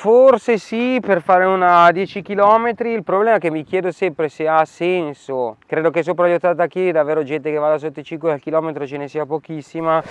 Forse sì, per fare una 10 km, il problema è che mi chiedo sempre se ha senso. Credo che sopra gli 80 kg davvero gente che vada sotto i 5 km ce ne sia pochissima.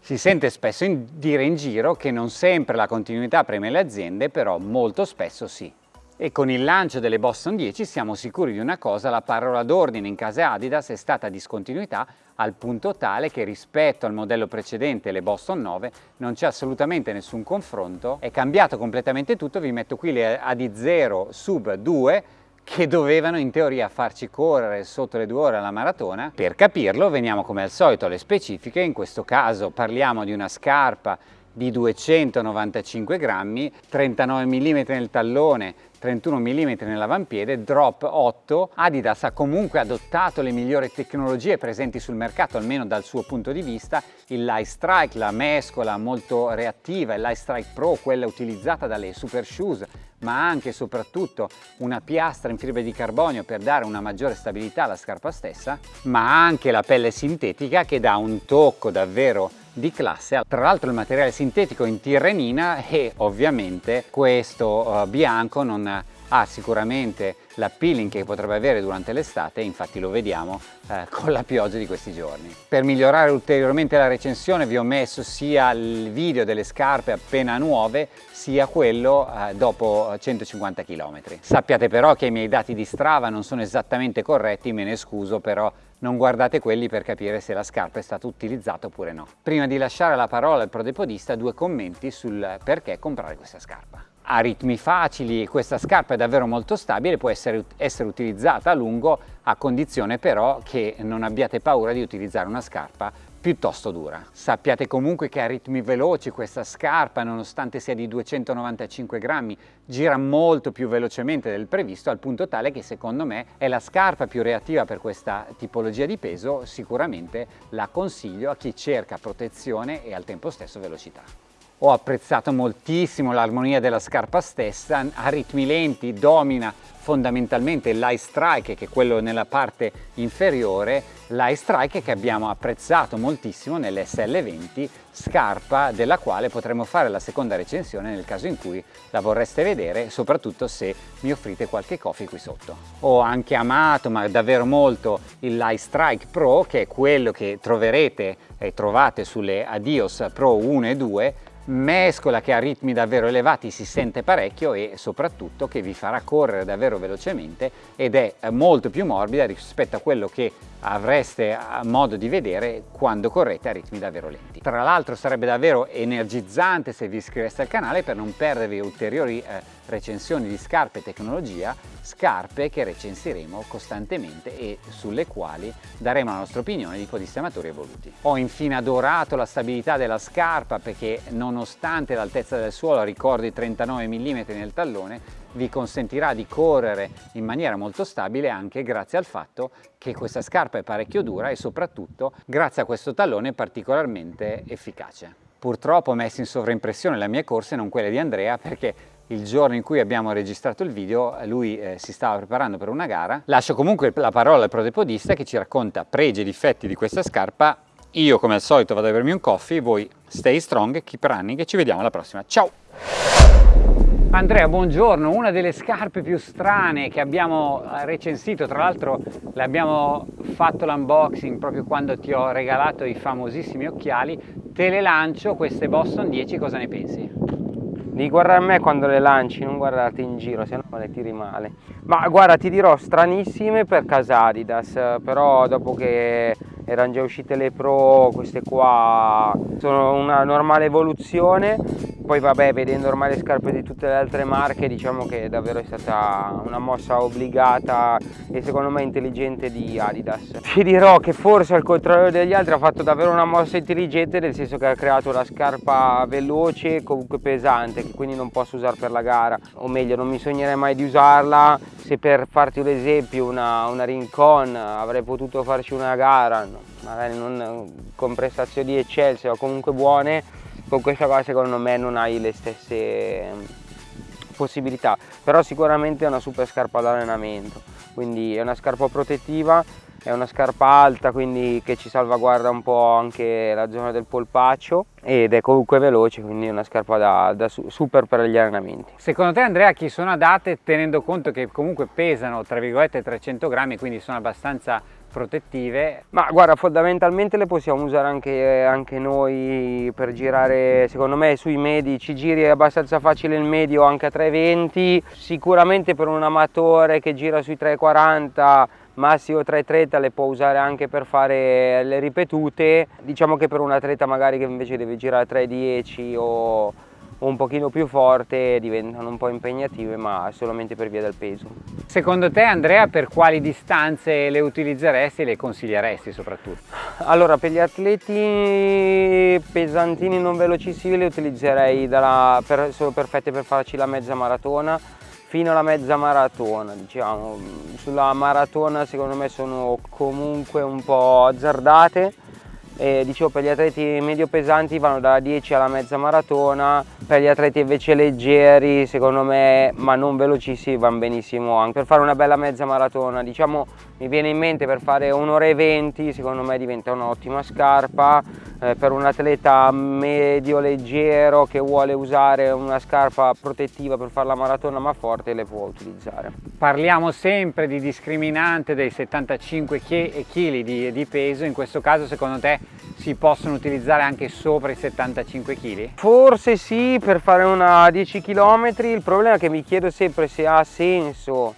Si sente spesso in dire in giro che non sempre la continuità preme le aziende, però molto spesso sì. E con il lancio delle Boston 10 siamo sicuri di una cosa, la parola d'ordine in casa Adidas è stata discontinuità al punto tale che rispetto al modello precedente, le Boston 9, non c'è assolutamente nessun confronto, è cambiato completamente tutto, vi metto qui le AD0 Sub 2 che dovevano in teoria farci correre sotto le due ore alla maratona. Per capirlo veniamo come al solito alle specifiche, in questo caso parliamo di una scarpa di 295 grammi, 39 mm nel tallone, 31 mm nell'avampiede, drop 8. Adidas ha comunque adottato le migliori tecnologie presenti sul mercato, almeno dal suo punto di vista. Il Light Strike, la mescola molto reattiva, il Light Strike Pro, quella utilizzata dalle Super Shoes, ma anche e soprattutto una piastra in fibra di carbonio per dare una maggiore stabilità alla scarpa stessa, ma anche la pelle sintetica che dà un tocco davvero di classe. Tra l'altro il materiale sintetico in tirrenina e ovviamente questo uh, bianco non ha sicuramente l'appealing che potrebbe avere durante l'estate infatti lo vediamo eh, con la pioggia di questi giorni. Per migliorare ulteriormente la recensione vi ho messo sia il video delle scarpe appena nuove sia quello eh, dopo 150 km. Sappiate però che i miei dati di Strava non sono esattamente corretti, me ne scuso però non guardate quelli per capire se la scarpa è stata utilizzata oppure no. Prima di lasciare la parola al prodepodista due commenti sul perché comprare questa scarpa ha ritmi facili, questa scarpa è davvero molto stabile, può essere, essere, utilizzata a lungo a condizione però che non abbiate paura di utilizzare una scarpa piuttosto dura. Sappiate comunque che a ritmi veloci questa scarpa, nonostante sia di 295 grammi, gira molto più velocemente del previsto, al punto tale che secondo me è la scarpa più reattiva per questa tipologia di peso, sicuramente la consiglio a chi cerca protezione e al tempo stesso velocità. Ho apprezzato moltissimo l'armonia della scarpa stessa, a ritmi lenti domina fondamentalmente l'Ice Strike che è quello nella parte inferiore, l'Ice Strike che abbiamo apprezzato moltissimo nell'SL20, scarpa della quale potremo fare la seconda recensione nel caso in cui la vorreste vedere, soprattutto se mi offrite qualche coffee qui sotto. Ho anche amato, ma davvero molto, il Light Strike Pro che è quello che troverete e trovate sulle Adios Pro 1 e 2 mescola che ha ritmi davvero elevati si sente parecchio e soprattutto che vi farà correre davvero velocemente ed è molto più morbida rispetto a quello che avreste modo di vedere quando correte a ritmi davvero lenti. Tra l'altro sarebbe davvero energizzante se vi iscriveste al canale per non perdervi ulteriori eh, recensioni di scarpe tecnologia, scarpe che recensiremo costantemente e sulle quali daremo la nostra opinione di podisti amatori evoluti. Ho infine adorato la stabilità della scarpa perché nonostante l'altezza del suolo ricordi 39 mm nel tallone, vi consentirà di correre in maniera molto stabile anche grazie al fatto che questa scarpa è parecchio dura e soprattutto grazie a questo tallone particolarmente efficace. Purtroppo ho messo in sovraimpressione le mie corse, non quelle di Andrea, perché il giorno in cui abbiamo registrato il video lui eh, si stava preparando per una gara. Lascio comunque la parola al prodepodista che ci racconta pregi e difetti di questa scarpa. Io come al solito vado a bermi un coffee, voi stay strong, keep running e ci vediamo alla prossima. Ciao! Andrea, buongiorno. Una delle scarpe più strane che abbiamo eh, recensito, tra l'altro l'abbiamo fatto l'unboxing proprio quando ti ho regalato i famosissimi occhiali, te le lancio queste Boston 10, cosa ne pensi? Devi guardare a me quando le lanci, non guardarti in giro, se no le tiri male. Ma guarda, ti dirò stranissime per casa Adidas, però dopo che erano già uscite le Pro, queste qua. Sono una normale evoluzione poi vabbè vedendo ormai le scarpe di tutte le altre marche diciamo che davvero è stata una mossa obbligata e secondo me intelligente di Adidas. Ti dirò che forse al contrario degli altri ha fatto davvero una mossa intelligente nel senso che ha creato una scarpa veloce comunque pesante che quindi non posso usare per la gara. O meglio non mi sognerei mai di usarla. Se per farti un esempio una, una Rincon avrei potuto farci una gara magari non con prestazioni eccelse o comunque buone con questa qua secondo me non hai le stesse ehm, possibilità però sicuramente è una super scarpa d'allenamento quindi è una scarpa protettiva è una scarpa alta quindi che ci salvaguarda un po' anche la zona del polpaccio ed è comunque veloce quindi una scarpa da, da super per gli allenamenti. Secondo te Andrea chi sono adatte tenendo conto che comunque pesano tra virgolette 300 grammi quindi sono abbastanza protettive? Ma guarda, fondamentalmente le possiamo usare anche, anche, noi per girare, secondo me sui medi ci giri abbastanza facile il medio anche a 320, sicuramente per un amatore che gira sui 340 massimo 330 le può usare anche per fare le ripetute, diciamo che per un atleta magari che invece deve girare 310 o un pochino più forte diventano un po' impegnative ma solamente per via del peso. Secondo te Andrea per quali distanze le utilizzeresti e le consiglieresti soprattutto? Allora per gli atleti pesantini non velocissimi le utilizzerei dalla, per, sono perfette per farci la mezza maratona fino alla mezza maratona diciamo sulla maratona secondo me sono comunque un po' azzardate e dicevo per gli atleti medio pesanti vanno dalla 10 alla mezza maratona, per gli atleti invece leggeri secondo me ma non velocissimi vanno benissimo anche per fare una bella mezza maratona, diciamo mi viene in mente per fare un'ora e 20 secondo me diventa un'ottima scarpa, eh, per un atleta medio leggero che vuole usare una scarpa protettiva per fare la maratona ma forte le può utilizzare. Parliamo sempre di discriminante dei 75 kg di, di peso, in questo caso secondo te si possono utilizzare anche sopra i 75 kg? Forse sì, per fare una 10 km, il problema è che mi chiedo sempre se ha senso.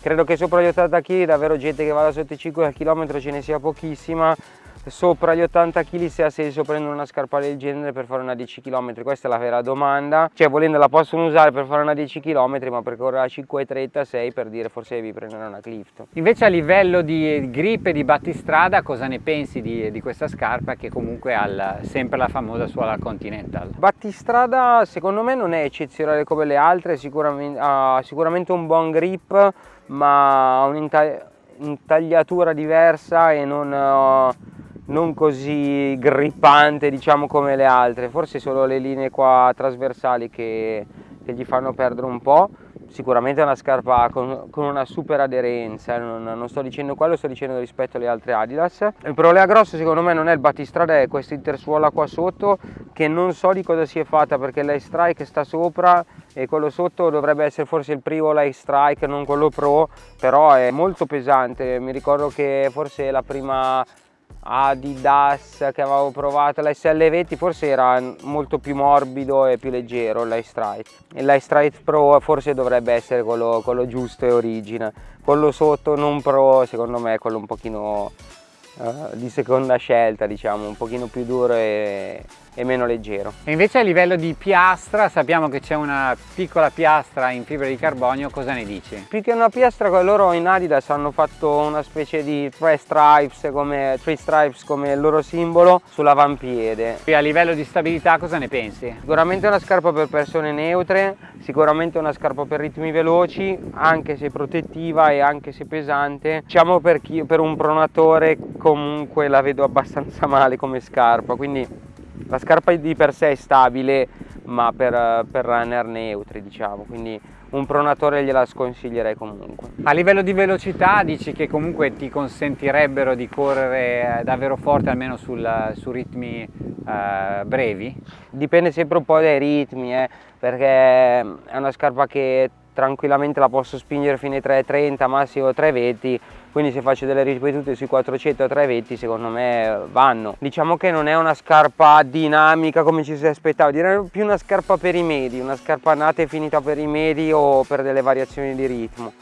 Credo che sopra gli 80 kg davvero gente che vada sotto i 5 km ce ne sia pochissima, sopra gli 80 kg se ha senso prendere una scarpa del genere per fare una 10 km questa è la vera domanda. Cioè volendo la possono usare per fare una 10 km ma per correre a 5,36 per dire forse devi prendere una Clifton. Invece a livello di grip e di battistrada cosa ne pensi di, di questa scarpa che comunque ha sempre la famosa suola Continental? Battistrada secondo me non è eccezionale come le altre. Sicuramente, ha sicuramente un buon grip ma ha un'intagliatura diversa e non non così grippante diciamo come le altre. Forse solo le linee qua trasversali che, che gli fanno perdere un po' sicuramente è una scarpa con, con una super aderenza non, non, sto dicendo quello sto dicendo rispetto alle altre Adidas. Il problema grosso secondo me non è il battistrada è questa intersuola qua sotto che non so di cosa si è fatta perché l'ice strike sta sopra e quello sotto dovrebbe essere forse il primo light strike non quello pro però è molto pesante. Mi ricordo che forse la prima Adidas che avevo provato l'SL20 forse era molto più morbido e più leggero l'Ice Strike Strike Pro forse dovrebbe essere quello, quello giusto e origine. Quello sotto non Pro secondo me è quello un pochino uh, di seconda scelta diciamo un pochino più duro e, e meno leggero. E invece a livello di piastra sappiamo che c'è una piccola piastra in fibra di carbonio, cosa ne dici? Più che una piastra loro in Adidas hanno fatto una specie di three stripes come, three stripes come il loro simbolo sull'avampiede. E a livello di stabilità cosa ne pensi? Sicuramente una scarpa per persone neutre, sicuramente una scarpa per ritmi veloci, anche se protettiva e anche se pesante. Diciamo per, chi, per un pronatore comunque la vedo abbastanza male come scarpa, quindi la scarpa di per sé è stabile ma per, per runner neutri diciamo quindi un pronatore gliela sconsiglierei comunque. A livello di velocità dici che comunque ti consentirebbero di correre eh, davvero forte almeno sul, su ritmi eh, brevi? Dipende sempre un po' dai ritmi eh, perché è una scarpa che tranquillamente la posso spingere fino ai 3.30 massimo 3.20 quindi se faccio delle ripetute sui 400 320 secondo me vanno diciamo che non è una scarpa dinamica come ci si aspettava direi più una scarpa per i medi una scarpa nata e finita per i medi o per delle variazioni di ritmo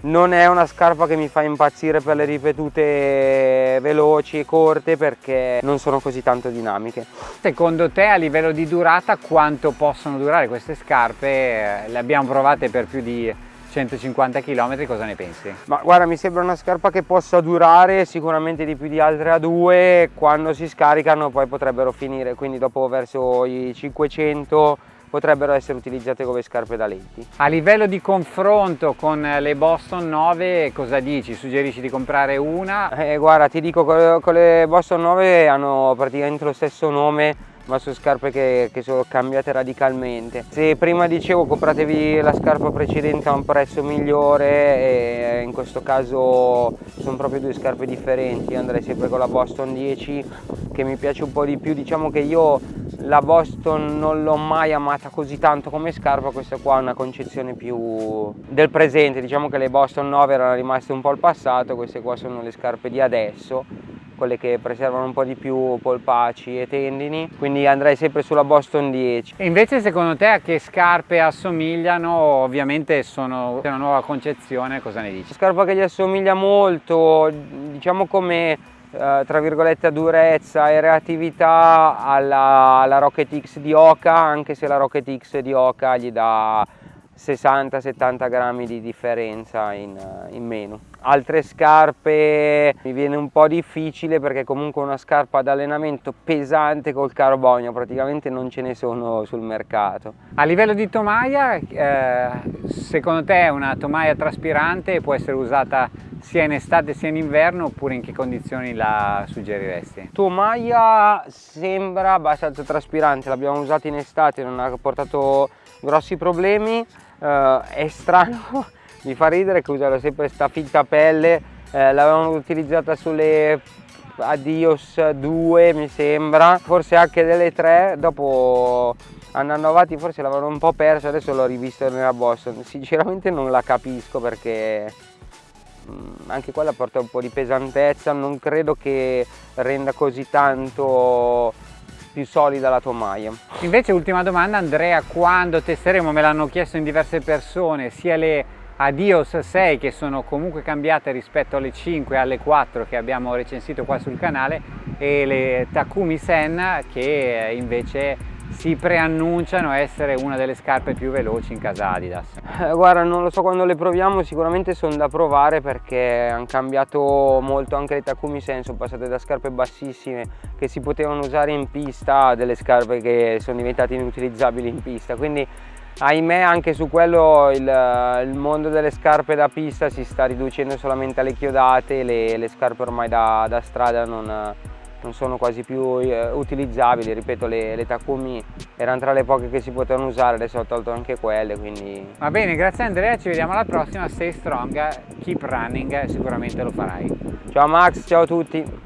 non è una scarpa che mi fa impazzire per le ripetute veloci e corte perché non sono così tanto dinamiche. Secondo te a livello di durata quanto possono durare queste scarpe? Le abbiamo provate per più di 150 km cosa ne pensi? Ma guarda mi sembra una scarpa che possa durare sicuramente di più di altre A2 quando si scaricano poi potrebbero finire quindi dopo verso i 500 potrebbero essere utilizzate come scarpe da lenti. A livello di confronto con le Boston 9 cosa dici? Suggerisci di comprare una? Eh, guarda ti dico con le Boston 9 hanno praticamente lo stesso nome ma sono scarpe che, che, sono cambiate radicalmente. Se prima dicevo compratevi la scarpa precedente a un prezzo migliore, in questo caso sono proprio due scarpe differenti, io andrei sempre con la Boston 10 che mi piace un po' di più, diciamo che io la Boston non l'ho mai amata così tanto come scarpa, questa qua è una concezione più del presente, diciamo che le Boston 9 erano rimaste un po' al passato, queste qua sono le scarpe di adesso quelle che preservano un po' di più polpaci e tendini, quindi andrei sempre sulla Boston 10. E invece secondo te a che scarpe assomigliano? Ovviamente sono una nuova concezione, cosa ne dici? Scarpa che gli assomiglia molto, diciamo come eh, tra virgolette a durezza e reattività alla, alla Rocket X di Oka, anche se la Rocket X di Oka gli dà 60-70 grammi di differenza in, in, meno. Altre scarpe mi viene un po' difficile perché comunque una scarpa ad allenamento pesante col carbonio praticamente non ce ne sono sul mercato. A livello di tomaia, eh, secondo te una tomaia traspirante può essere usata sia in estate sia in inverno oppure in che condizioni la suggeriresti? Tomaia sembra abbastanza traspirante, l'abbiamo usata in estate, non ha portato grossi problemi uh, è strano, mi fa ridere che usano sempre questa finta pelle, eh, l'avevano utilizzata sulle Adios 2 mi sembra, forse anche delle 3, dopo andando avanti forse l'avevano un po' perso, adesso l'ho rivisto nella Boston, sinceramente non la capisco perché mm, anche quella porta un po' di pesantezza, non credo che renda così tanto più solida la tomaia. Invece ultima domanda Andrea, quando testeremo, me l'hanno chiesto in diverse persone, sia le Adios 6 che sono comunque cambiate rispetto alle 5 e alle 4 che abbiamo recensito qua sul canale e le Takumi Sen che invece si preannunciano essere una delle scarpe più veloci in casa Adidas? Eh, guarda, non lo so quando le proviamo, sicuramente sono da provare perché hanno cambiato molto anche le Takumi Sen, passate da scarpe bassissime che si potevano usare in pista a delle scarpe che sono diventate inutilizzabili in pista, quindi ahimè anche su quello il, il, mondo delle scarpe da pista si sta riducendo solamente alle chiodate, le, le scarpe ormai da, da strada non non sono quasi più eh, utilizzabili, ripeto le, le, Takumi erano tra le poche che si potevano usare, adesso ho tolto anche quelle quindi... Va bene, grazie Andrea, ci vediamo alla prossima, stay strong, keep running, sicuramente lo farai. Ciao Max, ciao a tutti!